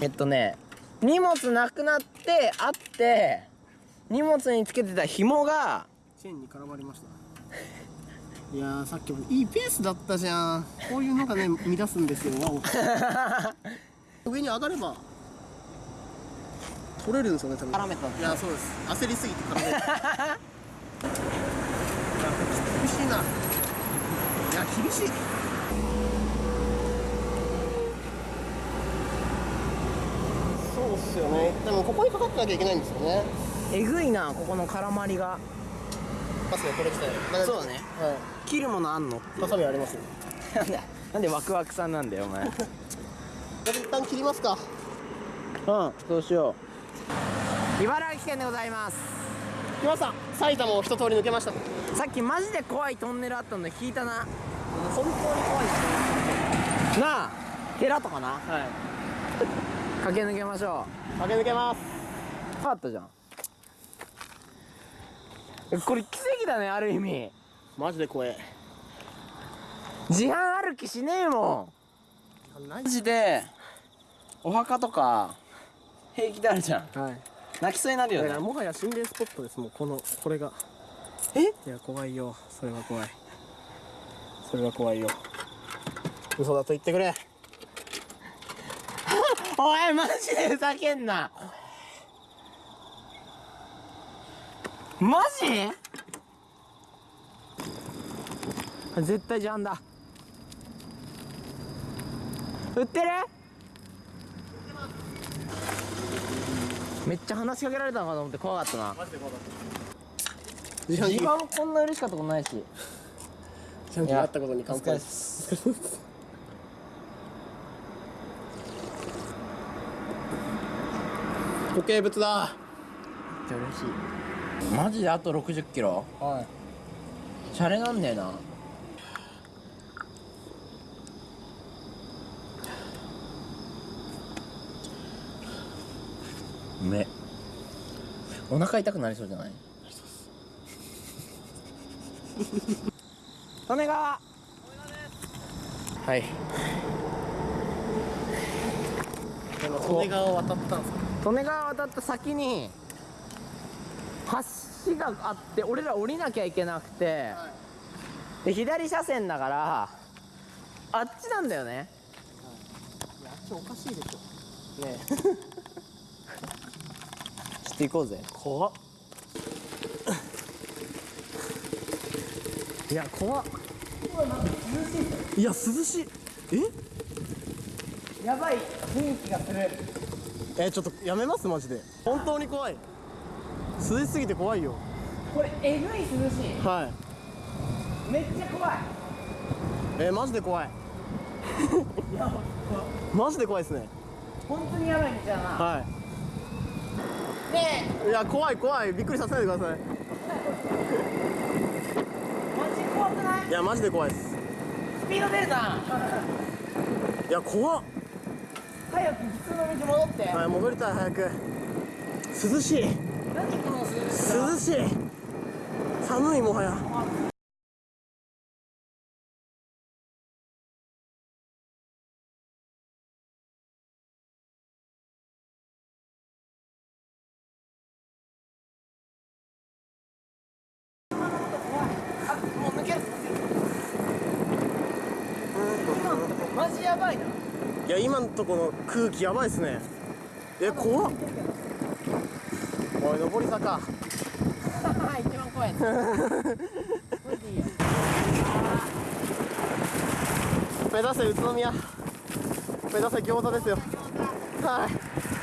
えっとね荷物なくなってあって荷物につけてた紐がチェーンに絡まりました。いやーさっきもいいペースだったじゃん。こういうのがね乱すんですよ。上に上がれば取れるんですよね多分。絡めたいやそうです。焦りすぎて絡める。いや厳しいな。いや厳しいそうっすよね。でもここにかかってなきゃいけないんですよね。えぐいなここの絡まりが。パスがこれ自体そうだね。は切るものあんの？いハサミありますよ。なんでなんでワクワクさんなんだよお前。うん一旦切りますか。そうしよう。茨城県でございます。来ました埼玉を一通り抜けました。さっきマジで怖いトンネルあったので聞いたな。本当に怖いなあ寺とかな？はい駆け抜けましょ駆け抜けます。う変わったじゃん。えこれ奇跡だねある意味。マジで怖え。自販歩きしねえもん。マジでお墓とか平気であるじゃん。はい。泣きそうになるよね。だからもはや心霊スポットですもうこのこれが。え？いや怖いよ。それは怖い。それは怖いよ。嘘だと言ってくれおいマジでふざけんな。マジ？絶対ジャンだ。売ってる？めっちゃ話しかけられたのかと思って怖かったな。自自販機慢こんな嬉しかったことないし。自販機があったことに乾杯お疲れっす固形物だ。嬉しい。マジであと60キロ？はい。シャレなんだよな。うめ。えお腹痛くなりそうじゃない？利根川はい。利根川を渡ったんですか？利根川渡った先に橋があって俺ら降りなきゃいけなくて、で左車線だからあっちなんだよね。いやあっちおかしいでしょ。ね。ちょっと行こうぜ。怖っ。いや怖っ。いや涼しい。え？やばい。雰囲気がするえちょっとやめますマジで。本当に怖い。涼しすぎて怖いよ。これえぐい涼しい。はい。めっちゃ怖い。えマジで怖い。マジで怖いですね。本当にやばい道だな。はねいいや怖い怖い。びっくりさせないでください。えマジ怖くない？いやマジで怖いです。スピード出るな。いや怖っ早く普通の道戻って、はい戻りたい早く。涼しい。何この涼しさ涼しい。寒いもはや。マジやばいないや今のとこの空気やばいっすね。え怖っ。おい上り坂。一番怖い目指せ宇都宮。目指せ餃子ですよ。はい